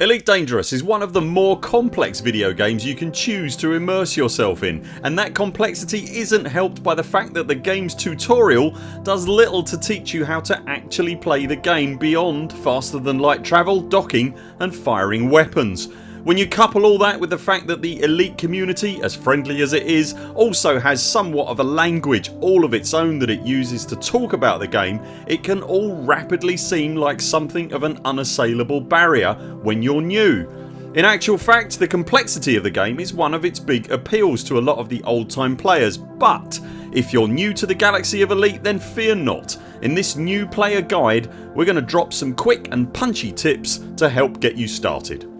Elite Dangerous is one of the more complex video games you can choose to immerse yourself in and that complexity isn't helped by the fact that the games tutorial does little to teach you how to actually play the game beyond faster than light travel, docking and firing weapons. When you couple all that with the fact that the elite community as friendly as it is also has somewhat of a language all of its own that it uses to talk about the game it can all rapidly seem like something of an unassailable barrier when you're new. In actual fact the complexity of the game is one of its big appeals to a lot of the old time players but if you're new to the galaxy of Elite then fear not. In this new player guide we're going to drop some quick and punchy tips to help get you started.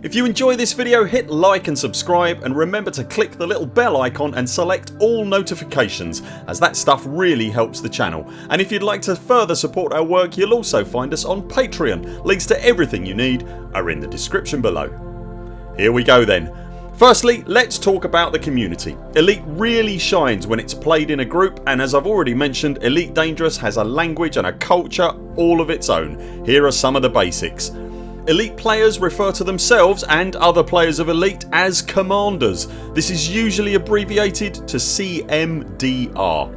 If you enjoy this video hit like and subscribe and remember to click the little bell icon and select all notifications as that stuff really helps the channel and if you'd like to further support our work you'll also find us on Patreon. Links to everything you need are in the description below. Here we go then. Firstly let's talk about the community. Elite really shines when it's played in a group and as I've already mentioned Elite Dangerous has a language and a culture all of its own. Here are some of the basics. Elite players refer to themselves and other players of Elite as Commanders. This is usually abbreviated to CMDR.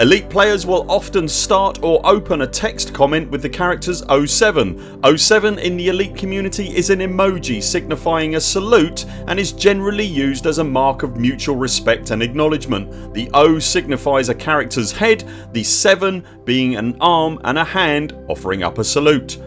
Elite players will often start or open a text comment with the characters 07. 07 in the Elite community is an emoji signifying a salute and is generally used as a mark of mutual respect and acknowledgement. The O signifies a characters head, the 7 being an arm and a hand offering up a salute.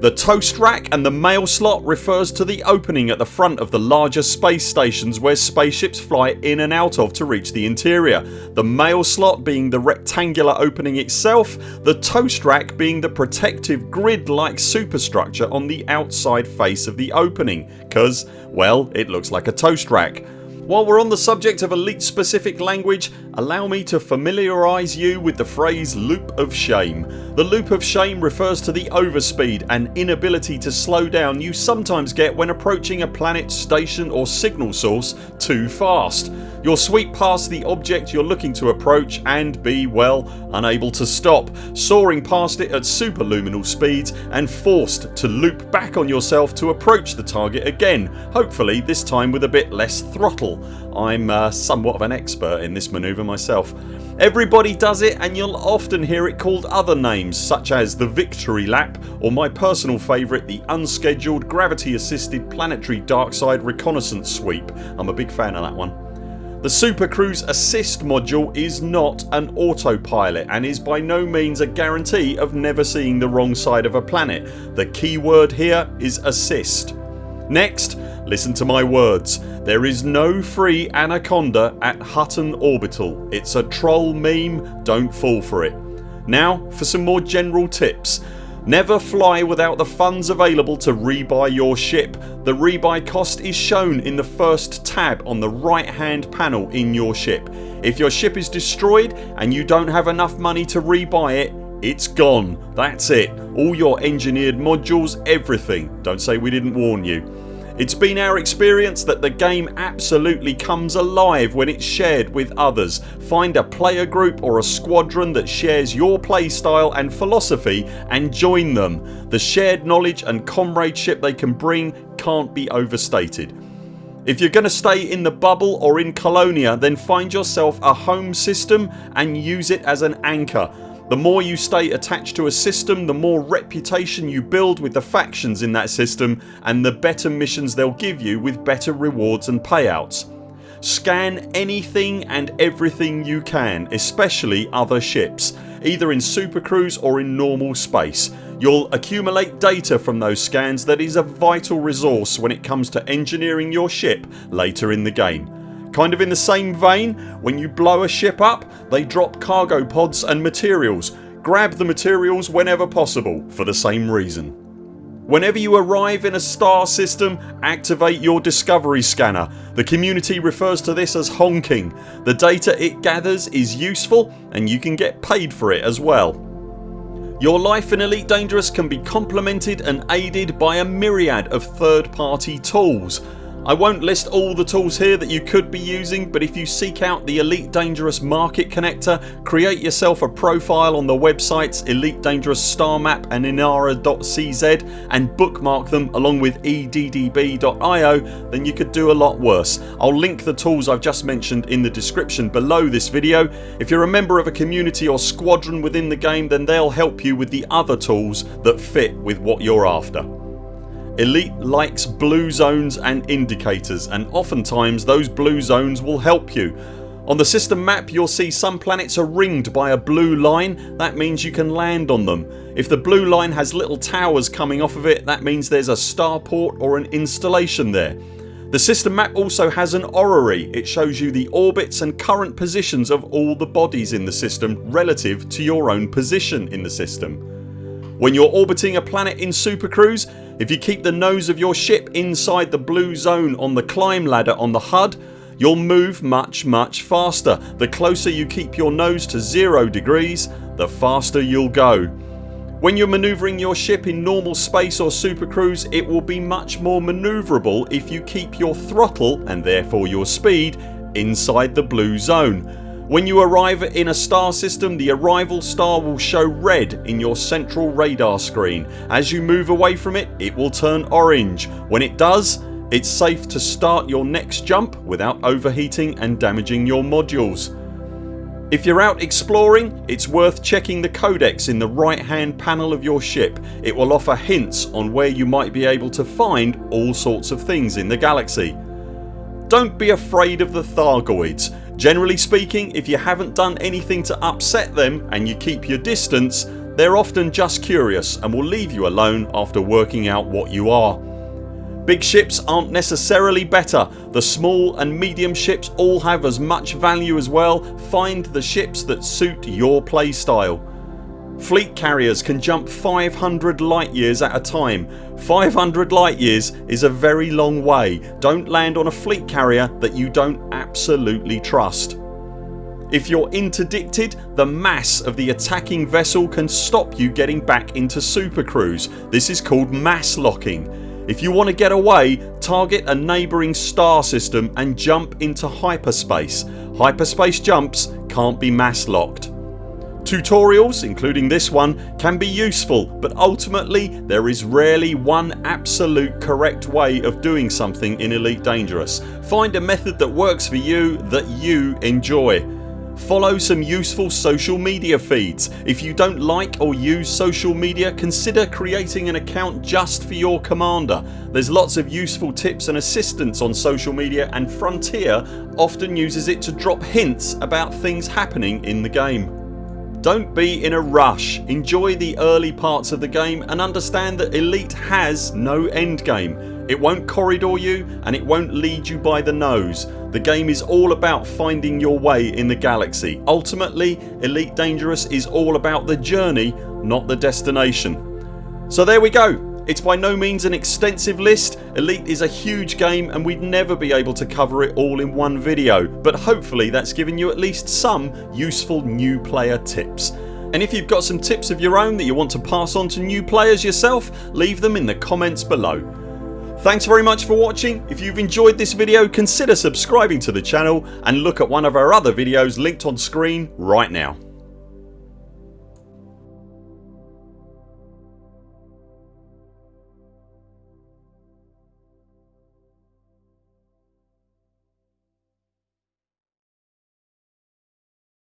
The toast rack and the mail slot refers to the opening at the front of the larger space stations where spaceships fly in and out of to reach the interior. The mail slot being the rectangular opening itself, the toast rack being the protective grid like superstructure on the outside face of the opening cause well it looks like a toast rack. While we're on the subject of elite specific language allow me to familiarise you with the phrase loop of shame. The loop of shame refers to the overspeed and inability to slow down you sometimes get when approaching a planet, station or signal source too fast. You'll sweep past the object you're looking to approach and be, well, unable to stop, soaring past it at superluminal speeds and forced to loop back on yourself to approach the target again hopefully this time with a bit less throttle. I'm uh, somewhat of an expert in this manoeuvre myself. Everybody does it and you'll often hear it called other names such as the Victory Lap or my personal favourite the unscheduled gravity assisted planetary darkside reconnaissance sweep. I'm a big fan of that one. The Super Cruise Assist module is not an autopilot and is by no means a guarantee of never seeing the wrong side of a planet. The key word here is assist. Next listen to my words. There is no free Anaconda at Hutton Orbital. It's a troll meme, don't fall for it. Now for some more general tips. Never fly without the funds available to rebuy your ship. The rebuy cost is shown in the first tab on the right hand panel in your ship. If your ship is destroyed and you don't have enough money to rebuy it it's gone. That's it. All your engineered modules, everything. Don't say we didn't warn you. It's been our experience that the game absolutely comes alive when it's shared with others. Find a player group or a squadron that shares your playstyle and philosophy and join them. The shared knowledge and comradeship they can bring can't be overstated. If you're going to stay in the bubble or in Colonia then find yourself a home system and use it as an anchor the more you stay attached to a system the more reputation you build with the factions in that system and the better missions they'll give you with better rewards and payouts. Scan anything and everything you can especially other ships either in Super Cruise or in normal space. You'll accumulate data from those scans that is a vital resource when it comes to engineering your ship later in the game. Kind of in the same vein when you blow a ship up they drop cargo pods and materials. Grab the materials whenever possible for the same reason. Whenever you arrive in a star system activate your discovery scanner. The community refers to this as honking. The data it gathers is useful and you can get paid for it as well. Your life in Elite Dangerous can be complemented and aided by a myriad of third party tools I won't list all the tools here that you could be using but if you seek out the Elite Dangerous Market Connector create yourself a profile on the websites Elite Dangerous Star Map and Inara.cz and bookmark them along with EDDB.io then you could do a lot worse. I'll link the tools I've just mentioned in the description below this video. If you're a member of a community or squadron within the game then they'll help you with the other tools that fit with what you're after. Elite likes blue zones and indicators and oftentimes those blue zones will help you. On the system map you'll see some planets are ringed by a blue line that means you can land on them. If the blue line has little towers coming off of it that means there's a starport or an installation there. The system map also has an orrery. It shows you the orbits and current positions of all the bodies in the system relative to your own position in the system. When you're orbiting a planet in Super Cruise if you keep the nose of your ship inside the blue zone on the climb ladder on the HUD you'll move much much faster. The closer you keep your nose to 0 degrees the faster you'll go. When you're manoeuvring your ship in normal space or Super Cruise it will be much more manoeuvrable if you keep your throttle and therefore your speed inside the blue zone. When you arrive in a star system the arrival star will show red in your central radar screen. As you move away from it it will turn orange. When it does it's safe to start your next jump without overheating and damaging your modules. If you're out exploring it's worth checking the codex in the right hand panel of your ship. It will offer hints on where you might be able to find all sorts of things in the galaxy. Don't be afraid of the Thargoids. Generally speaking if you haven't done anything to upset them and you keep your distance they're often just curious and will leave you alone after working out what you are. Big ships aren't necessarily better. The small and medium ships all have as much value as well. Find the ships that suit your playstyle. Fleet carriers can jump 500 light years at a time. 500 light years is a very long way. Don't land on a fleet carrier that you don't absolutely trust. If you're interdicted the mass of the attacking vessel can stop you getting back into Super Cruise. This is called mass locking. If you want to get away target a neighbouring star system and jump into hyperspace. Hyperspace jumps can't be mass locked. Tutorials including this one can be useful but ultimately there is rarely one absolute correct way of doing something in Elite Dangerous. Find a method that works for you that you enjoy. Follow some useful social media feeds. If you don't like or use social media consider creating an account just for your commander. There's lots of useful tips and assistance on social media and Frontier often uses it to drop hints about things happening in the game. Don't be in a rush. Enjoy the early parts of the game and understand that Elite has no endgame. It won't corridor you and it won't lead you by the nose. The game is all about finding your way in the galaxy. Ultimately Elite Dangerous is all about the journey not the destination. So there we go it's by no means an extensive list. Elite is a huge game and we'd never be able to cover it all in one video but hopefully that's given you at least some useful new player tips. And if you've got some tips of your own that you want to pass on to new players yourself leave them in the comments below. Thanks very much for watching. If you've enjoyed this video consider subscribing to the channel and look at one of our other videos linked on screen right now.